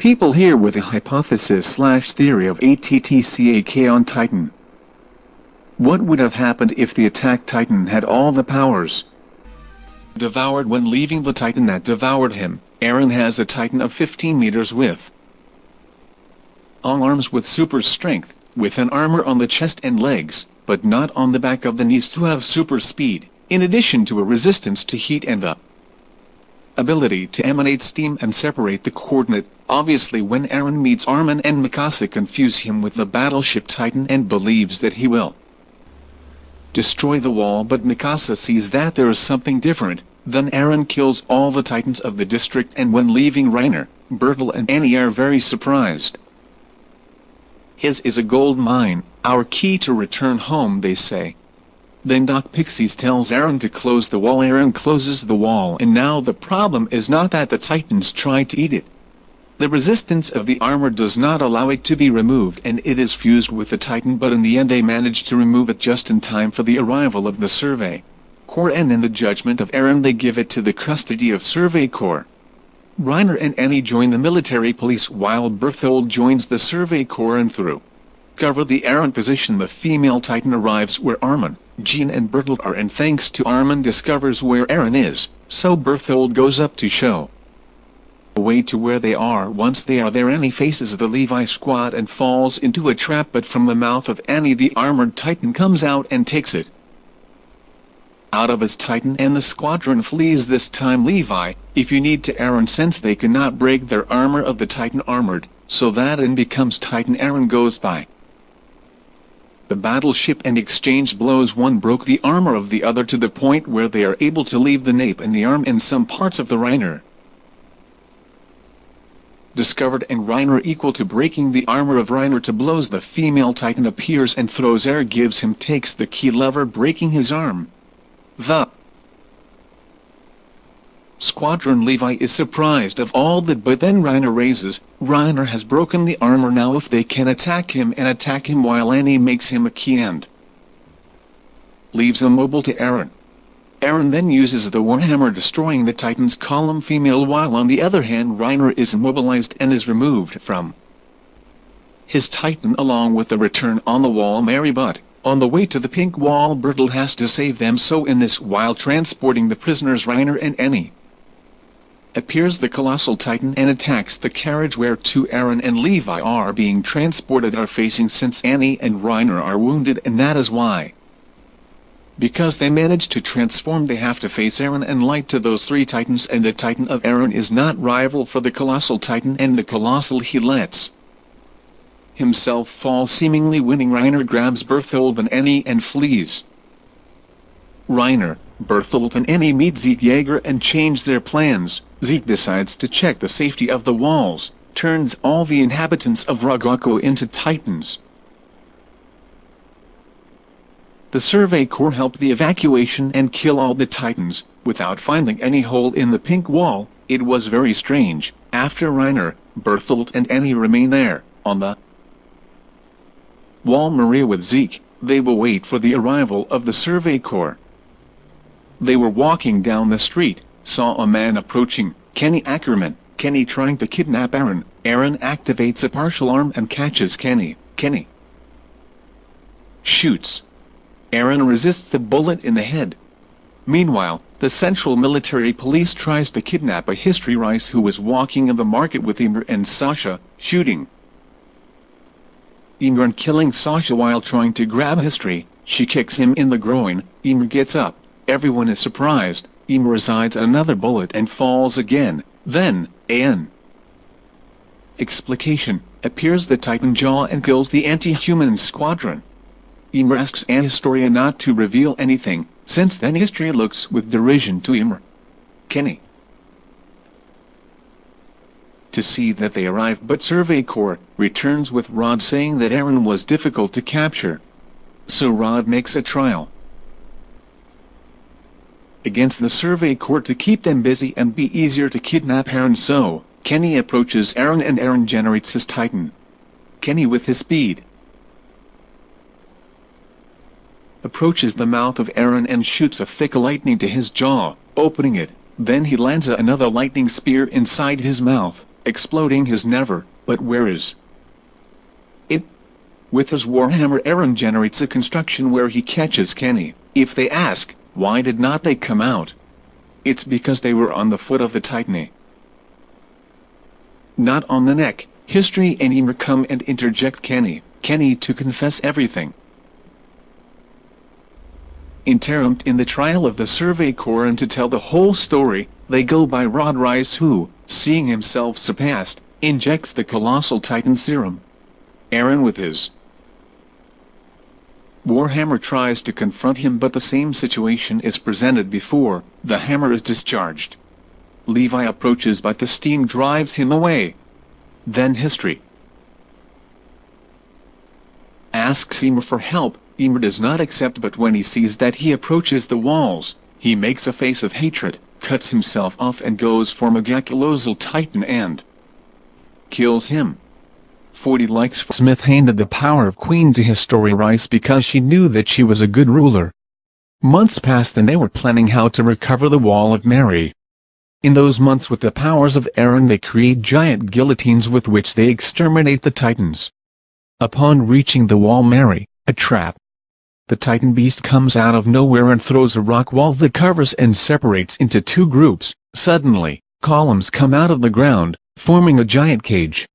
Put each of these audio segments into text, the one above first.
People here with a hypothesis slash theory of ATTCAK on Titan. What would have happened if the attack Titan had all the powers? Devoured when leaving the Titan that devoured him, Aaron has a Titan of 15 meters width. All arms with super strength, with an armor on the chest and legs, but not on the back of the knees to have super speed, in addition to a resistance to heat and the ability to emanate steam and separate the coordinate. Obviously when Eren meets Armin and Mikasa confuse him with the battleship Titan and believes that he will destroy the wall but Mikasa sees that there is something different, then Eren kills all the titans of the district and when leaving Reiner, Bertolt and Annie are very surprised. His is a gold mine, our key to return home they say. Then Dot Pixis tells Aaron to close the wall. Aaron closes the wall. And now the problem is not that the titans try to eat it, the resistance of the armor does not allow it to be removed and it is fused with the Titan but in the end they manage to remove it just in time for the arrival of the Survey Corps and in the judgment of Aaron they give it to the custody of Survey Corps. Reiner and Annie join the military police while Berthold joins the Survey Corps and through cover the Eren position the female Titan arrives where Armin, Jean and Berthold are and thanks to Armin discovers where Eren is, so Berthold goes up to show way to where they are. Once they are there Annie faces the Levi squad and falls into a trap but from the mouth of Annie the armored titan comes out and takes it. Out of his titan and the squadron flees this time. Levi, if you need to Eren since they cannot break their armor of the titan armored, so that and becomes titan Eren goes by. The battleship and exchange blows one broke the armor of the other to the point where they are able to leave the nape and the arm in some parts of the Reiner discovered and Reiner equal to breaking the armor of Reiner to blows the female titan appears and throws air gives him takes the key lever breaking his arm. The Squadron Levi is surprised of all that but then Reiner raises, Reiner has broken the armor now if they can attack him and attack him while Annie makes him a key and leaves immobile to Aaron. Aaron then uses the Warhammer destroying the Titan's column female while on the other hand Reiner is immobilized and is removed from his Titan along with the return on the wall Mary but, on the way to the pink wall Bertolt has to save them so in this while transporting the prisoners Reiner and Annie appears the colossal titan and attacks the carriage where two Aaron and Levi are being transported are facing since Annie and Reiner are wounded and that is why. Because they managed to transform they have to face Aaron and Light to those three titans and the titan of Aaron is not rival for the colossal titan and the colossal he lets. Himself fall seemingly winning. Reiner grabs Bertholdt and Annie and flees. Reiner, Bertholdt and Annie meet Zeke Yeager and change their plans, Zeke decides to check the safety of the walls, turns all the inhabitants of Ragako into titans. The Survey Corps helped the evacuation and kill all the Titans, without finding any hole in the pink wall, it was very strange, after Reiner, Bertholdt and Annie remain there, on the wall Maria with Zeke, they will wait for the arrival of the Survey Corps. They were walking down the street, saw a man approaching, Kenny Ackerman, Kenny trying to kidnap Aaron, Aaron activates a partial arm and catches Kenny, Kenny shoots. Aaron resists the bullet in the head. Meanwhile, the Central Military Police tries to kidnap a History Reiss who was walking in the market with Ymir and Sasha, shooting. Ymir and killing Sasha while trying to grab History, she kicks him in the groin, Ymir gets up, everyone is surprised, Ymir resides another bullet and falls again, then, An explication, appears the Titan Jaw and kills the anti-human squadron. Ymir asks an not to reveal anything, since then history looks with derision to Ymir. Kenny. To see that they arrive but Survey Corps returns with Rod saying that Aaron was difficult to capture. So Rod makes a trial against the Survey Corps to keep them busy and be easier to kidnap Eren so, Kenny approaches Aaron and Aaron generates his Titan. Kenny with his speed, approaches the mouth of Aaron and shoots a thick lightning to his jaw, opening it, then he lands another lightning spear inside his mouth, exploding his never, but where is it? With his Warhammer Aaron generates a construction where he catches Kenny. If they ask, why did not they come out? It's because they were on the foot of the Titan. Not on the neck. History and Ymir come and interject Kenny, Kenny to confess everything. Interrupt in the trial of the Survey Corps and to tell the whole story, they go by Rod Reiss who, seeing himself surpassed, injects the colossal Titan serum. Aaron with his Warhammer tries to confront him but the same situation is presented before, the hammer is discharged. Levi approaches but the steam drives him away. Then history. Asks Ymir for help, Ymir does not accept but when he sees that he approaches the walls, he makes a face of hatred, cuts himself off and goes for Megacolosal Titan and kills him. 40 likes Smith handed the power of Queen to History Reiss because she knew that she was a good ruler. Months passed and they were planning how to recover the Wall of Mary. In those months with the powers of Aaron they create giant guillotines with which they exterminate the Titans. Upon reaching the Wall Mary, a trap, the Titan beast comes out of nowhere and throws a rock wall that covers and separates into two groups. Suddenly, columns come out of the ground, forming a giant cage.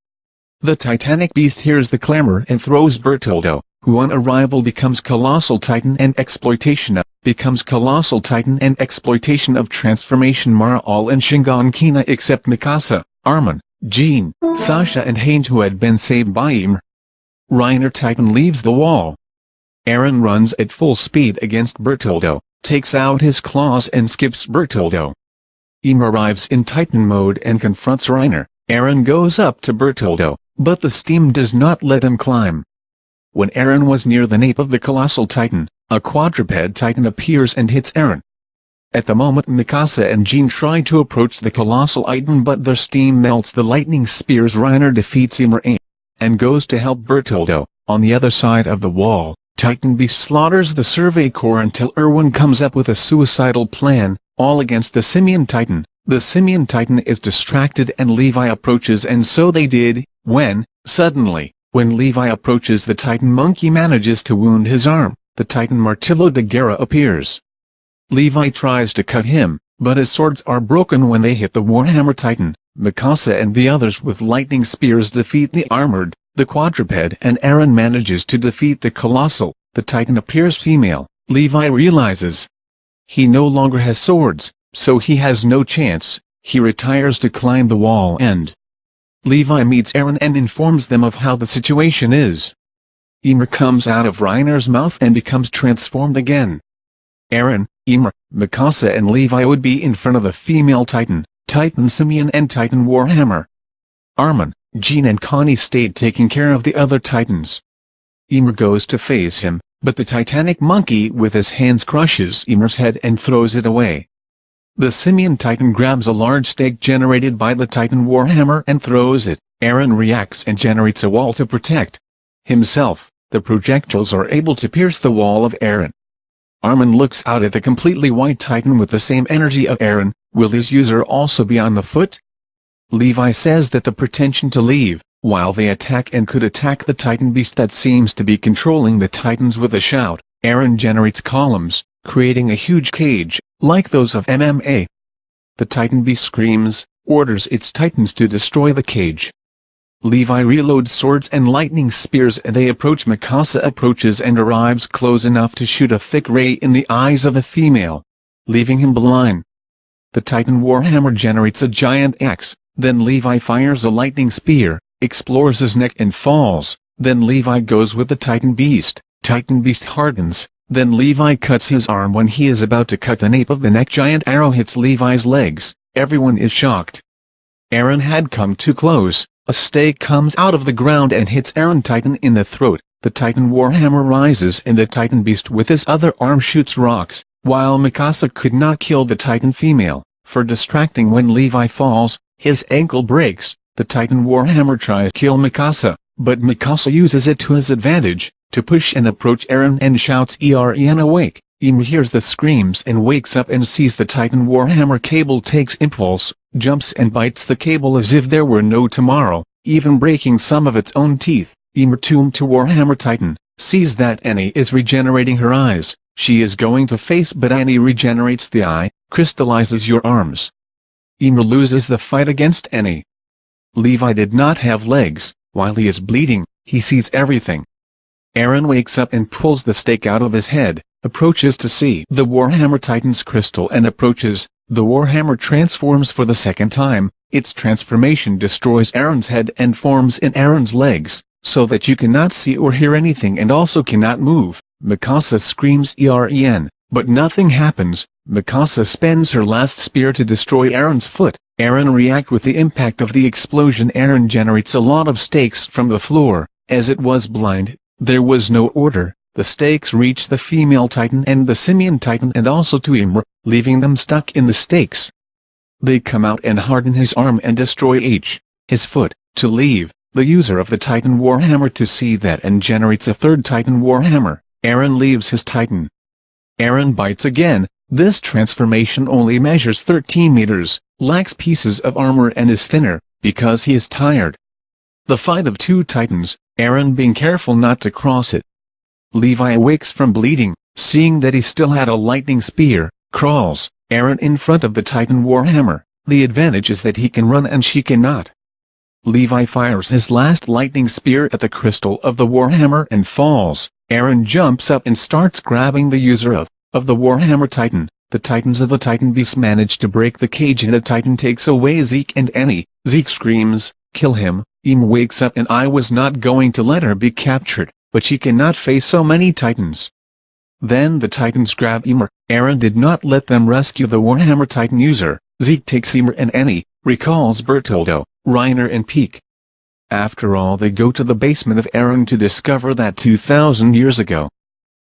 The Titanic beast hears the clamor and throws Bertoldo, who on arrival becomes Colossal Titan and exploitation of, becomes Colossal Titan and exploitation of transformation Mara all and Shingon Kina except Mikasa, Armin, Jean, Sasha and Haynes who had been saved by Ymir. Reiner Titan leaves the wall. Aaron runs at full speed against Bertoldo, takes out his claws and skips Bertoldo. Ymir arrives in Titan mode and confronts Reiner. Aaron goes up to Bertoldo, but the steam does not let him climb. When Aaron was near the nape of the colossal titan, a quadruped titan appears and hits Aaron. At the moment Mikasa and Jean try to approach the colossal titan but their steam melts the lightning spears Reiner defeats Ymir and goes to help Bertoldo. On the other side of the wall, Titan Beast slaughters the Survey Corps until Erwin comes up with a suicidal plan, all against the Simian Titan. The Simian Titan is distracted and Levi approaches and so they did, when, suddenly, when Levi approaches the Titan Monkey manages to wound his arm, the Titan Martillo de Guerra appears. Levi tries to cut him, but his swords are broken when they hit the Warhammer Titan. Mikasa and the others with lightning spears defeat the armored, the quadruped and Aaron manages to defeat the colossal, the titan appears female, Levi realizes. He no longer has swords, so he has no chance, he retires to climb the wall and Levi meets Aaron and informs them of how the situation is. Ymir comes out of Reiner's mouth and becomes transformed again. Aaron, Ymir, Mikasa and Levi would be in front of a female titan, Titan Simian and Titan Warhammer. Armin, Jean and Connie stayed taking care of the other titans. Ymir goes to face him, but the titanic monkey with his hands crushes Ymir's head and throws it away. The simian titan grabs a large stake generated by the titan warhammer and throws it. Aaron reacts and generates a wall to protect himself. The projectiles are able to pierce the wall of Aaron. Armin looks out at the completely white titan with the same energy of Aaron. Will his user also be on the foot? Levi says that the pretension to leave, while they attack and could attack the Titan beast that seems to be controlling the Titans with a shout, Aaron generates columns, creating a huge cage, like those of MMA. The Titan beast screams, orders its Titans to destroy the cage. Levi reloads swords and lightning spears and they approach Mikasa approaches and arrives close enough to shoot a thick ray in the eyes of the female, leaving him blind. The Titan Warhammer generates a giant axe, then Levi fires a lightning spear, explores his neck and falls, then Levi goes with the Titan Beast, Titan Beast hardens, then Levi cuts his arm when he is about to cut the nape of the neck. Giant arrow hits Levi's legs, everyone is shocked. Aaron had come too close, a stake comes out of the ground and hits Aaron Titan in the throat, the Titan Warhammer rises and the Titan Beast with his other arm shoots rocks, while Mikasa could not kill the Titan female, for distracting when Levi falls, his ankle breaks, the Titan Warhammer tries to kill Mikasa, but Mikasa uses it to his advantage, to push and approach Aaron and shouts Eren awake, Ymir hears the screams and wakes up and sees the Titan Warhammer cable takes impulse, jumps and bites the cable as if there were no tomorrow, even breaking some of its own teeth. Ymir tuned to Warhammer Titan, sees that Annie is regenerating her eyes, she is going to face but Annie regenerates the eye, crystallizes your arms. Ymir loses the fight against Annie. Levi did not have legs, while he is bleeding, he sees everything. Eren wakes up and pulls the stake out of his head, approaches to see the Warhammer Titan's crystal and approaches, the Warhammer transforms for the second time, its transformation destroys Aaron's head and forms in Aaron's legs, so that you cannot see or hear anything and also cannot move. Mikasa screams EREN, but nothing happens, Mikasa spends her last spear to destroy Aaron's foot, Aaron react with the impact of the explosion. Aaron generates a lot of stakes from the floor, as it was blind, there was no order, the stakes reach the female titan and the simian titan and also to Ymir, leaving them stuck in the stakes. They come out and harden his arm and destroy each, his foot, to leave, the user of the Titan Warhammer to see that and generates a third Titan Warhammer, Aaron leaves his Titan. Aaron bites again, this transformation only measures 13 meters, lacks pieces of armor and is thinner, because he is tired. The fight of two titans, Eren being careful not to cross it. Levi awakes from bleeding, seeing that he still had a lightning spear, crawls, Aaron in front of the Titan Warhammer, the advantage is that he can run and she cannot. Levi fires his last lightning spear at the crystal of the Warhammer and falls, Aaron jumps up and starts grabbing the user of, of the Warhammer Titan, the Titans of the Titan Beast manage to break the cage and a Titan takes away Zeke and Annie, Zeke screams, kill him, Ymir wakes up and I was not going to let her be captured, but she cannot face so many Titans. Then the Titans grab Ymir, Aaron did not let them rescue the Warhammer Titan user, Zeke takes Ymir and Annie, recalls Bertoldo, Reiner and Pieck. After all they go to the basement of Eren to discover that 2,000 years ago,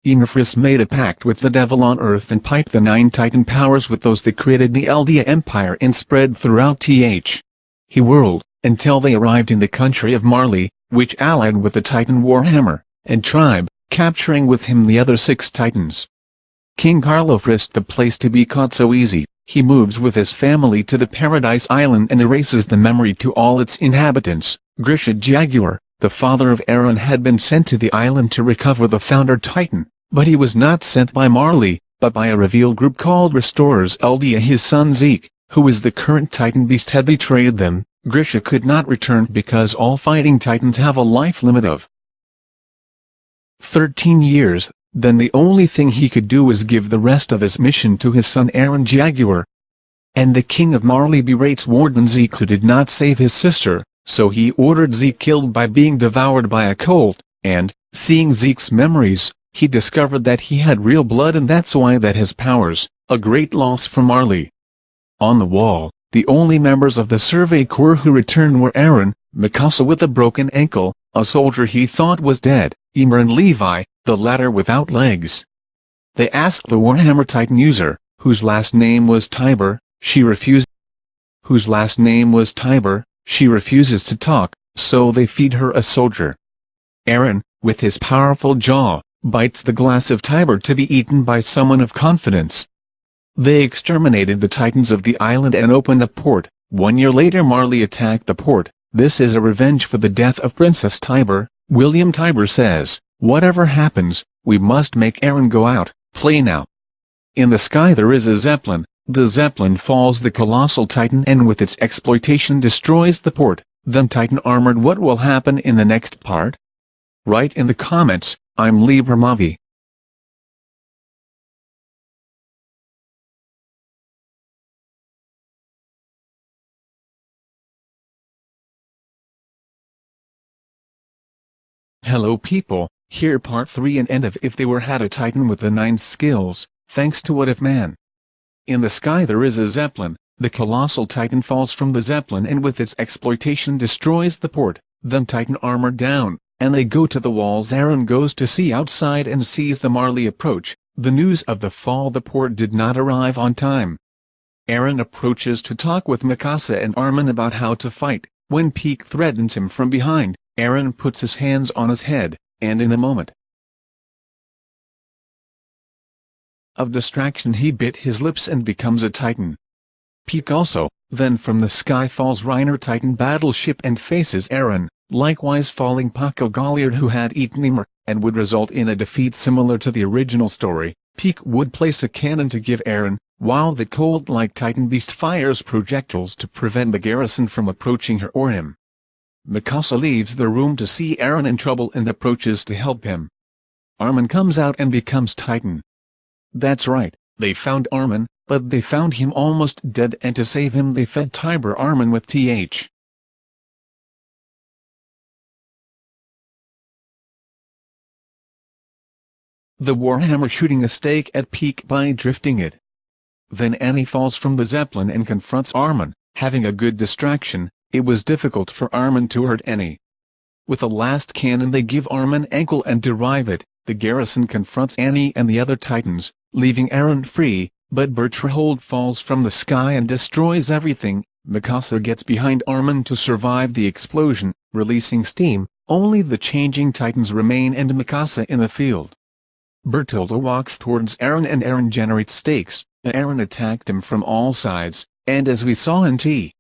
Ymir made a pact with the devil on Earth and piped the nine Titan powers with those that created the Eldia Empire and spread throughout TH. He whirled, until they arrived in the country of Marley, which allied with the Titan Warhammer, and tribe, capturing with him the other six Titans. King Carlo frisked the place to be caught so easy, he moves with his family to the Paradise Island and erases the memory to all its inhabitants. Grisha Jaguar, the father of Aaron had been sent to the island to recover the founder Titan, but he was not sent by Marley, but by a reveal group called Restorers Eldia his son Zeke, who is the current Titan beast had betrayed them, Grisha could not return because all fighting titans have a life limit of 13 years, then the only thing he could do was give the rest of his mission to his son Aaron Jaguar. And the king of Marley berates Warden Zeke who did not save his sister, so he ordered Zeke killed by being devoured by a colt, and, seeing Zeke's memories, he discovered that he had real blood and that's why that his powers, a great loss for Marley. On the wall, the only members of the Survey Corps who returned were Aaron, Mikasa with a broken ankle, a soldier he thought was dead, Ymir and Levi, the latter without legs. They asked the Warhammer Titan user, whose last name was Tybur, she refused. Whose last name was Tybur, she refuses to talk, so they feed her a soldier. Aaron, with his powerful jaw, bites the glass of Tybur to be eaten by someone of confidence. They exterminated the Titans of the island and opened a port. One year later Marley attacked the port. This is a revenge for the death of Princess Tybur, William Tybur says. Whatever happens, we must make Aaron go out, play now. In the sky there is a Zeppelin, the Zeppelin falls the colossal Titan and with its exploitation destroys the port, then Titan armored what will happen in the next part? Write in the comments, I'm Libra. Hello people, here part 3 and end of If They Were Had a Titan with the 9 skills, thanks to What If Man. In the sky there is a Zeppelin, the colossal Titan falls from the Zeppelin and with its exploitation destroys the port, then Titan armor down, and they go to the walls Aaron goes to see outside and sees the Marley approach, the news of the fall the port did not arrive on time. Aaron approaches to talk with Mikasa and Armin about how to fight, when Pieck threatens him from behind, Eren puts his hands on his head, and in a moment, of distraction he bit his lips and becomes a titan. Pieck also, then from the sky falls Reiner Titan battleship and faces Aaron, likewise falling Porco Galliard who had eaten Ymir, and would result in a defeat similar to the original story. Pieck would place a cannon to give Aaron, while the cold-like Titan Beast fires projectiles to prevent the garrison from approaching her or him. Mikasa leaves the room to see Aaron in trouble and approaches to help him. Armin comes out and becomes Titan. That's right, they found Armin, but they found him almost dead and to save him they fed Tybur Armin with th. The Warhammer shooting a stake at Pieck by drifting it. Then Annie falls from the Zeppelin and confronts Armin, having a good distraction, it was difficult for Armin to hurt Annie. With a last cannon they give Armin ankle and derive it, the garrison confronts Annie and the other titans, leaving Eren free, but Bertholdt falls from the sky and destroys everything, Mikasa gets behind Armin to survive the explosion, releasing steam, only the changing titans remain and Mikasa in the field. Bertholdt walks towards Eren and Eren generates stakes, Eren attacked him from all sides, and as we saw in T.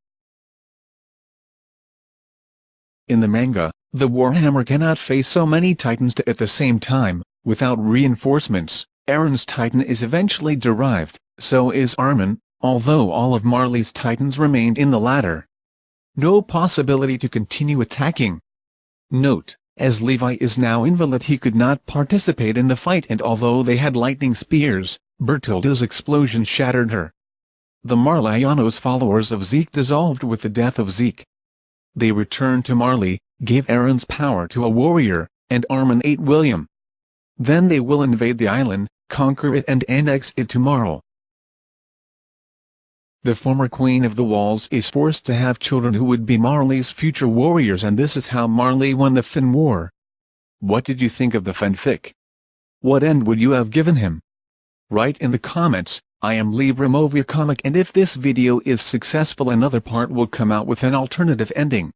In the manga, the Warhammer cannot face so many titans at the same time, without reinforcements, Eren's titan is eventually derived, so is Armin, although all of Marley's titans remained in the latter. No possibility to continue attacking. Note as Levi is now invalid he could not participate in the fight and although they had lightning spears, Bertholdt's explosion shattered her. The Marleyanos followers of Zeke dissolved with the death of Zeke. They returned to Marley, gave Aaron's power to a warrior, and Armin ate William. Then they will invade the island, conquer it and annex it to Marley. The former Queen of the Walls is forced to have children who would be Marley's future warriors and this is how Marley won the Fin War. What did you think of the fanfic? What end would you have given him? Write in the comments, I am Libramovia Comic and if this video is successful another part will come out with an alternative ending.